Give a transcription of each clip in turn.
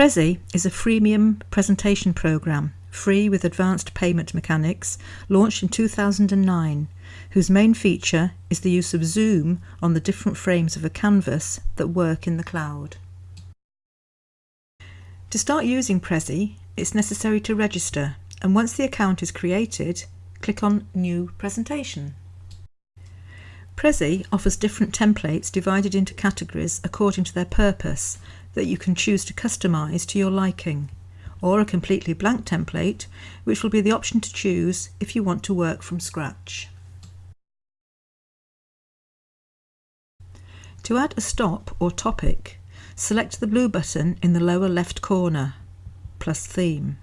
Prezi is a freemium presentation program, free with advanced payment mechanics, launched in 2009, whose main feature is the use of zoom on the different frames of a canvas that work in the cloud. To start using Prezi, it's necessary to register, and once the account is created, click on New Presentation. Prezi offers different templates divided into categories according to their purpose that you can choose to customize to your liking, or a completely blank template, which will be the option to choose if you want to work from scratch. To add a stop or topic, select the blue button in the lower left corner, plus theme,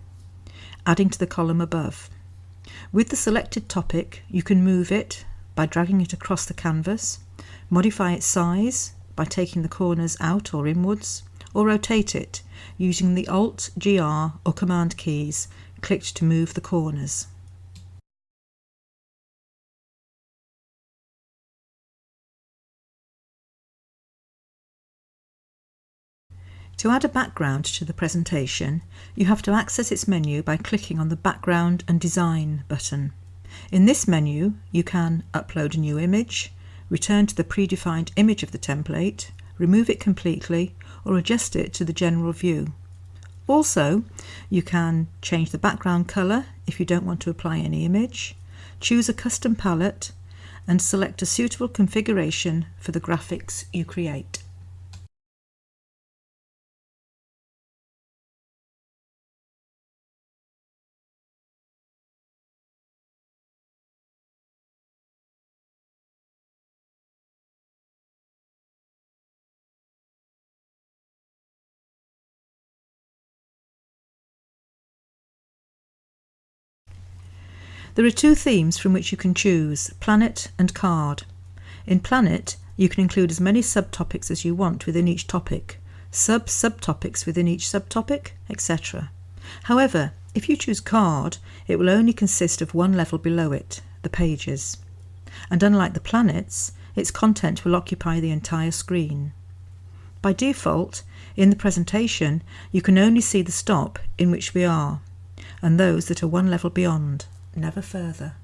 adding to the column above. With the selected topic, you can move it by dragging it across the canvas, modify its size by taking the corners out or inwards, or rotate it using the Alt, GR or Command keys clicked to move the corners. To add a background to the presentation, you have to access its menu by clicking on the Background and Design button. In this menu, you can upload a new image, return to the predefined image of the template, remove it completely, or adjust it to the general view. Also, you can change the background colour if you don't want to apply any image, choose a custom palette, and select a suitable configuration for the graphics you create. There are two themes from which you can choose, Planet and Card. In Planet, you can include as many subtopics as you want within each topic, sub-subtopics within each subtopic, etc. However, if you choose Card, it will only consist of one level below it, the pages. And unlike the planets, its content will occupy the entire screen. By default, in the presentation, you can only see the stop in which we are, and those that are one level beyond never further.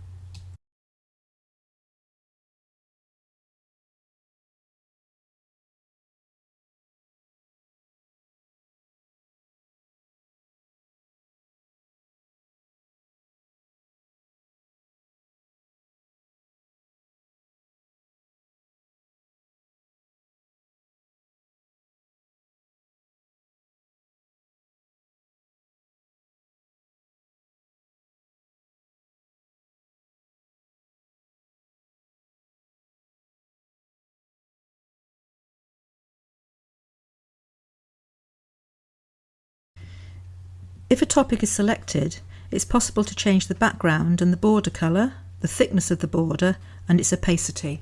If a topic is selected, it's possible to change the background and the border colour, the thickness of the border and its opacity.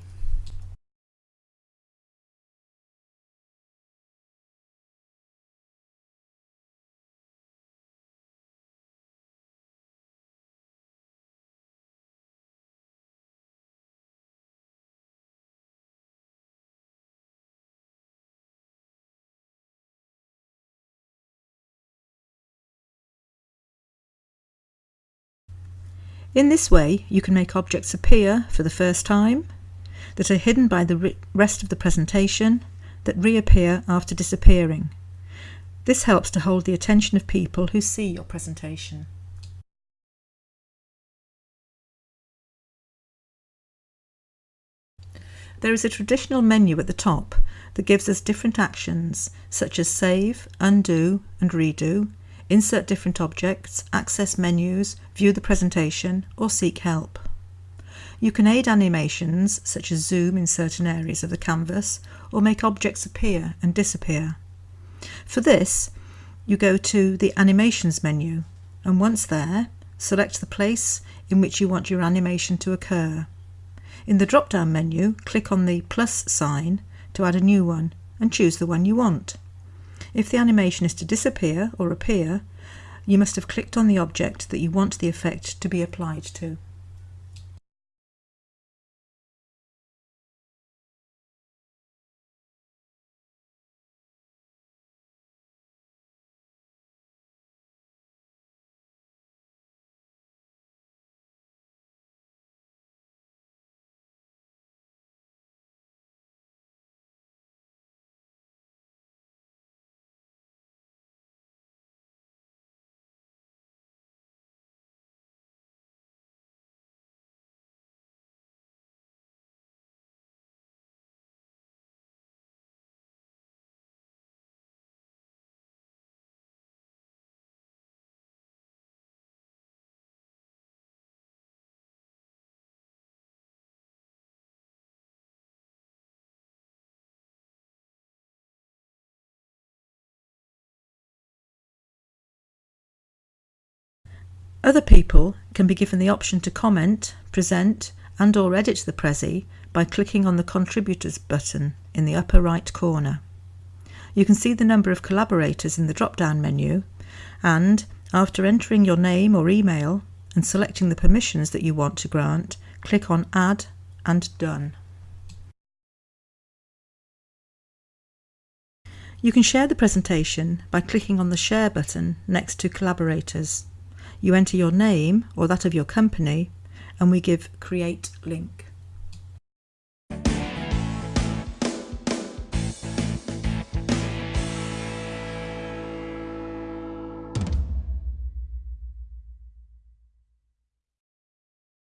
In this way, you can make objects appear for the first time, that are hidden by the rest of the presentation, that reappear after disappearing. This helps to hold the attention of people who see your presentation. There is a traditional menu at the top that gives us different actions such as save, undo and redo insert different objects, access menus, view the presentation, or seek help. You can aid animations, such as zoom in certain areas of the canvas, or make objects appear and disappear. For this, you go to the Animations menu, and once there, select the place in which you want your animation to occur. In the drop-down menu, click on the plus sign to add a new one, and choose the one you want. If the animation is to disappear or appear, you must have clicked on the object that you want the effect to be applied to. Other people can be given the option to comment, present and or edit the Prezi by clicking on the Contributors button in the upper right corner. You can see the number of collaborators in the drop-down menu and, after entering your name or email and selecting the permissions that you want to grant, click on Add and Done. You can share the presentation by clicking on the Share button next to Collaborators. You enter your name or that of your company and we give Create Link.